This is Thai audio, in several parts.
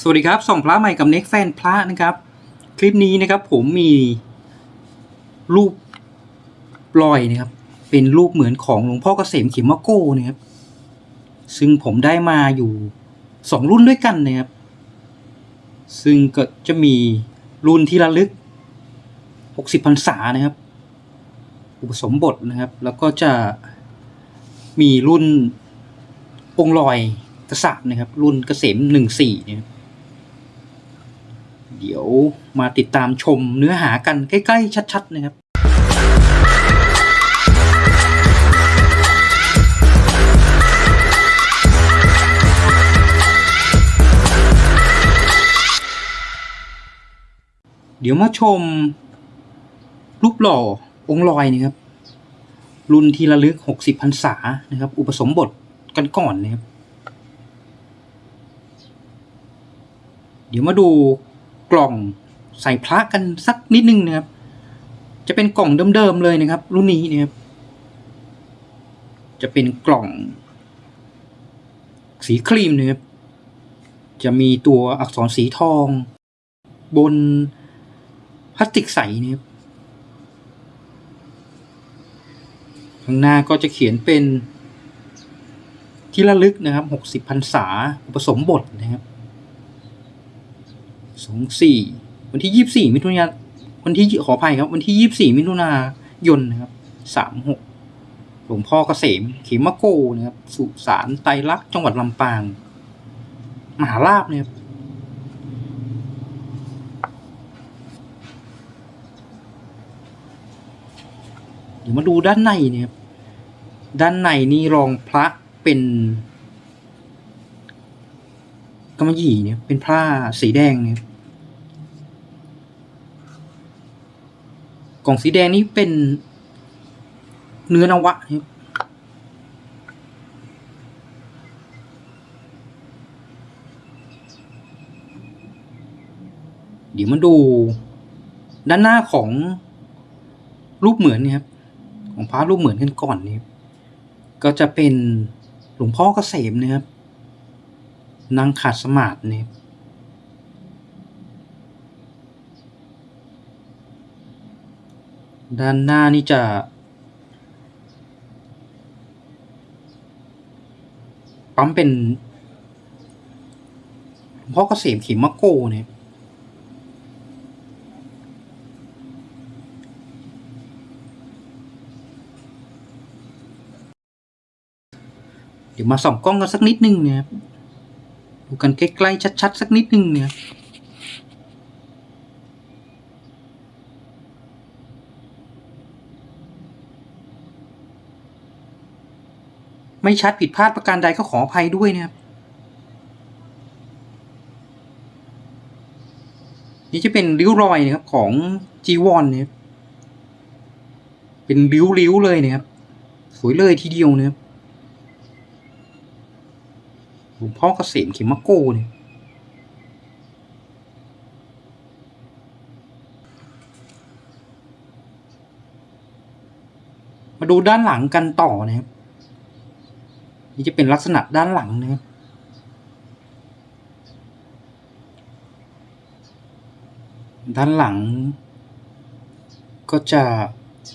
สวัสดีครับ ส่องพระใหม่กับเน็กแฟนพระนะครับ คลิปนี้นะครับผมมีรูปรอยนะครับ เป็นรูปเหมือนของหลวงพ่อเกษมเขมมะโก้นะครับ ซึ่งผมได้มาอยู่สองรุ่นด้วยกันนะครับ ซึ่งก็จะมีรุ่นที่ระลึก 60พรรษานะครับ อุปสมบทนะครับ แล้วก็จะมีรุ่นองลอยกษัตริย์นะครับ รุ่นเกษมหนึ่งสี่นะครับ เดี๋ยวมาติดตามชมเนื้อหากันใกล้ ๆ ชัด ๆ นะครับเดี๋ยวมาชม รูปหล่อองค์ลอยนะครับ รุ่นที่ระลึก60พรรษานะครับ อุปสมบทกันก่อนนะครับ เดี๋ยวมาดู กล่องใส่พระกันสักนิดนึงนะครับ จะเป็นกล่องเดิมๆเลยนะครับ รุ่นนี้นะครับ จะเป็นกล่อง สีครีมนะครับ จะมีตัวอักษรสีทอง บนพลาสติกใสนะครับข้างหน้าก็จะเขียนเป็นที่ระลึกนะครับหกสิบพรรษาอุปสมบทนะครับ องสี่วันที่ยี่สี่มิถุนายนวันที่ขออภัยครับ วันที่ยี่สี่มิถุนายนนะครับสามหกหลวงพ่อเกษมเขมโกนะครับ สุสานไตรลักษ์จังหวัดลำปาง มหาลาบนะครับเดี๋ยวมาดูด้านในเนี่ยครับด้านในนี่รองพระเป็นกำมะหยี่เนี่ยเป็นผ้าสีแดงเนี่ย กล่องสีแดงนี้เป็นเนื้อนวะครับเดี๋ยวมาดู ด้านหน้าของรูปเหมือนนี่ครับ ของพระรูปเหมือนกันก่อนนี่ก็จะเป็นหลวงพ่อเกษมนะครับนั่งขาดสมาธินี่ ด้านหน้านี่จะ ปั๊มเป็นพ่อเกษมเขมมะโกเนี่ยเดี๋ยวมาส่องกล้องกันสักนิดนึงเนี่ยครับดูกันใกล้ๆชัดๆสักนิดนึงเนี่ย ไม่ชัดผิดพลาดประการใดก็ขออภัยด้วยนะครับ นี่จะเป็นริ้วรอยนะครับของจีวอนเนี่ยเป็นริ้วๆเลยนะครับ สวยเลยทีเดียวนะครับหลวงพ่อเกษมเขมมะโกเนี่ยมาดูด้านหลังกันต่อนะครับ นี่จะเป็นลักษณะด้านหลังนะครับด้านหลัง ก็จะ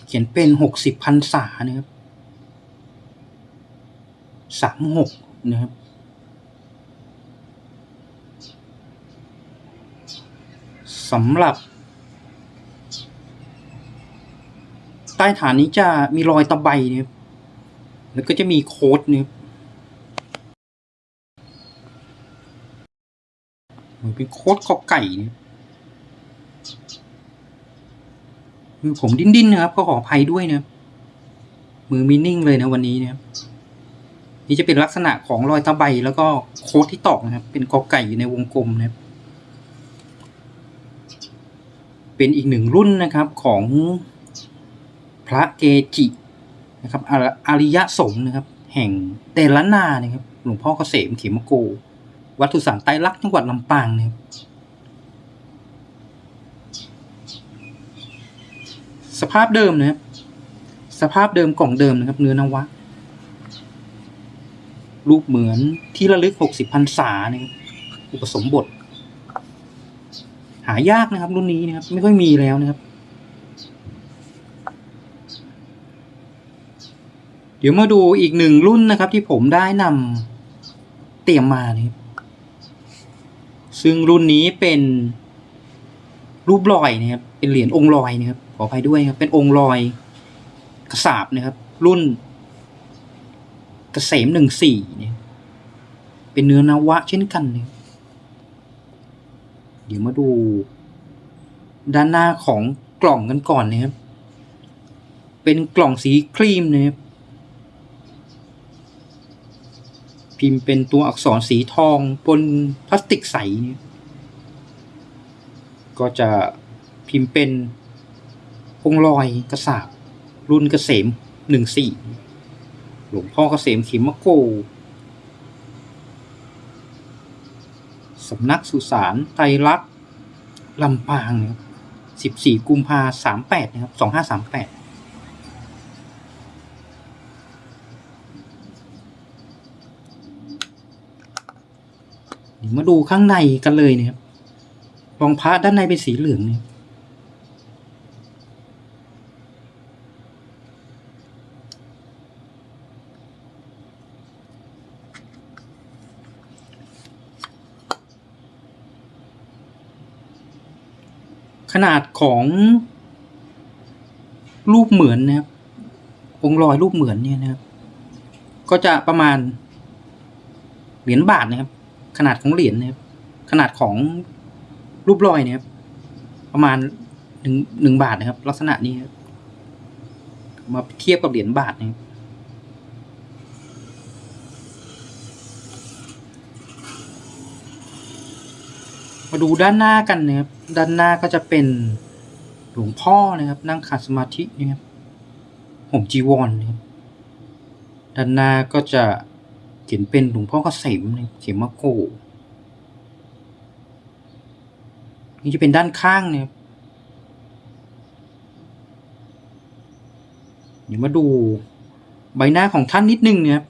เขียนเป็นหกสิบพันษานะครับสามหกนะครับสำหรับ ใต้ฐานนี้จะมีรอยตะไบเนี่ยครับแล้วก็จะมีโค้ดเนี่ยครับ เป็นโค้ดกอไก่เนี่ยมือผมดิ้นๆนะครับ ก็ขออภัยด้วยนะ มือมีนิ่งเลยนะวันนี้นะครับนี่จะเป็นลักษณะของรอยตะไบแล้วก็โค้ดที่ตอกนะครับ เป็นกอไก่อยู่ในวงกลมนะครับ เป็นอีกหนึ่งรุ่นนะครับของพระเกจินะครับอาอริยสงฆ์นะครับ แห่งเตลนานะครับ หลวงพ่อเกษมเขมโก วัดสุสานไตรลักษณ์จังหวัดลำปางเนะครับสภาพเดิมนะครับ สภาพเดิมกล่องเดิมนะครับ เนื้อนวะ รูปเหมือนที่ระลึกหกสิบพรรษาเนะครับอุปสมบท หายากนะครับ รุ่นนี้นะครับ ไม่ค่อยมีแล้วนะครับ เดี๋ยวมาดูอีกหนึ่งรุ่นนะครับ ที่ผมได้นำเตรียมมานะครับ ซึ่งรุ่นนี้เป็นรูปลอยนะครับ เป็นเหรียญองค์ลอยนะครับ ขออภัยด้วยครับ เป็นองค์ลอยกระสาบนะครับ รุ่นกเกษมหนึ่งสี่เนี่ย เป็นเนื้อนวะเช่นกันเนี่ยเดี๋ยวมาดู ด้านหน้าของกล่องกันก่อนนะครับ เป็นกล่องสีครีมนะครับ พิมพ์เป็นตัวอักษรสีทองบนพลาสติกใส ก็จะพิมพ์เป็นองค์ลอยกระสาบรุ่นเกษมหนึ่งสี่หลวงพ่อเกษมเขมโก สำนักสุสานไตรลักษณ์ลำปางนะครับสิบสี่กุมภาสามแปดนะครับสองห้าสามแปด เดี๋ยว มาดูข้างในกันเลยเนะครับรองพระด้านในเป็นสีเหลืองเนี่ยขนาดของรูปเหมือนนะครับองค์รอยรูปเหมือนเนี่ยนะครับ ก็จะประมาณเหรียญบาทนะครับ ขนาดของเหรียญนะครับ ขนาดของรูปรอยเนี่ยครับ ประมาณหนึ่งหนึ่งบาทนะครับ ลักษณะนี้ครับมาเทียบกับเหรียญบาทนะครับมาดูด้านหน้ากันนะครับ ด้านหน้าก็จะเป็นหลวงพ่อนะครับ นั่งขัดสมาธินะครับห่มจีวรนะครับ ด้านหน้าก็จะ เขียนเป็นหลวงพ่อเกษมนะครับเขมโกนี่จะเป็นด้านข้างเนะครับเดี๋ยวมาดูใบหน้าของท่านนิดนึงเนะครับ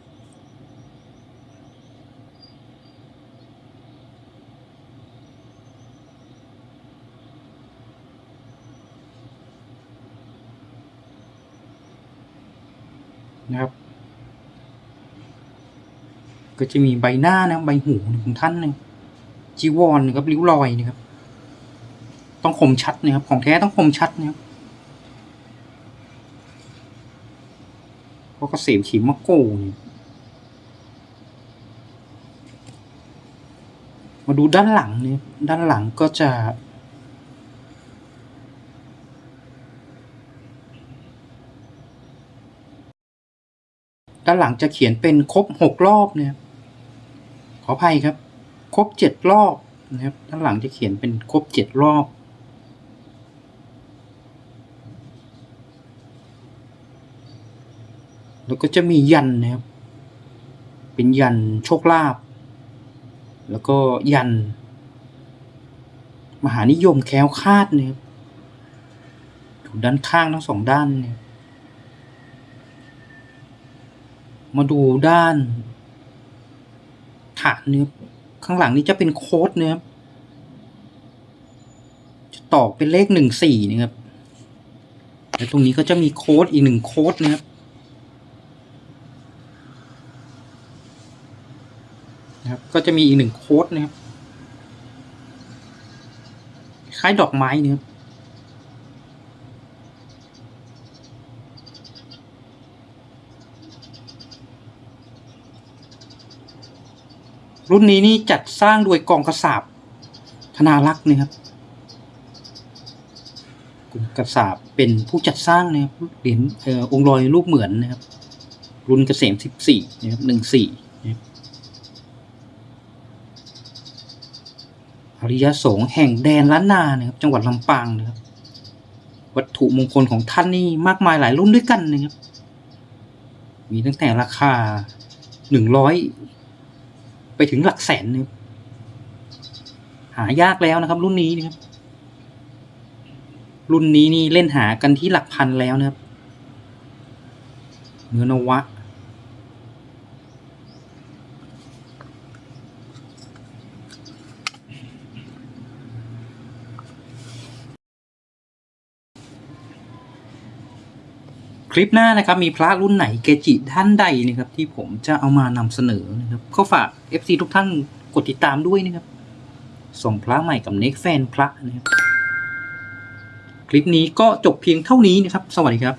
นะครับ ก็จะมีใบหน้านะใบหูของท่านหนึ่งจีวรนะครับริ้วรอยนะครับ ต้องคมชัดนะครับ ของแท้ต้องคมชัดนะครับเพราะเกษมขีมะโกเนี่ยมาดูด้านหลังเนี่ยด้านหลังก็จะ ด้านหลังจะเขียนเป็นครบหกรอบเนี่ย ออภัยครับ ครบเจ็ดรอบนะครับด้านหลังจะเขียนเป็นครบเจ็ดรอบ แล้วก็จะมียันนะครับ เป็นยันโชคลาภแล้วก็ยัน มหานิยมแคล้วคาดนะครับถูด้านข้างทั้งสองด้านเนี่ยมาดูด้าน ฐานเนื้อข้างหลังนี้จะเป็นโค้ดเนื้อจะตอกเป็นเลขหนึ่งสี่นะครับ แล้วตรงนี้ก็จะมีโค้ดอีกหนึ่งโค้ดนะครับนะครับก็จะมีอีกหนึ่งโค้ดนะครับคล้ายดอกไม้นะครับ รุ่นนี้นี่จัดสร้างโดยกองกระสาบธนารักษ์นะครับกองกระสาบเป็นผู้จัดสร้างนะครับเหรียญออองค์ลอยรูปเหมือนนะครับ รุ่นเกษมสิบสี่นะครับหนึ่งสี่นะครับอริยสงฆ์แห่งแดนล้านนานะครับ จังหวัดลำปางนะครับ วัตถุมงคลของท่านนี่มากมายหลายรุ่นด้วยกันนะครับ มีตั้งแต่ราคาหนึ่งร้อย ไปถึงหลักแสนนึงหายากแล้วนะครับ รุ่นนี้นะครับ รุ่นนี้นี่เล่นหากันที่หลักพันแล้วนะครับ เนื้อนวะ คลิปหน้านะครับมีพระรุ่นไหนเกจิท่านใดนะครับที่ผมจะเอามานำเสนอนะครับก็ฝาก FC ทุกท่านกดติดตามด้วยนะครับ ส่งพระใหม่กับเน็กแฟนพระนะครับ คลิปนี้ก็จบเพียงเท่านี้นะครับ สวัสดีครับ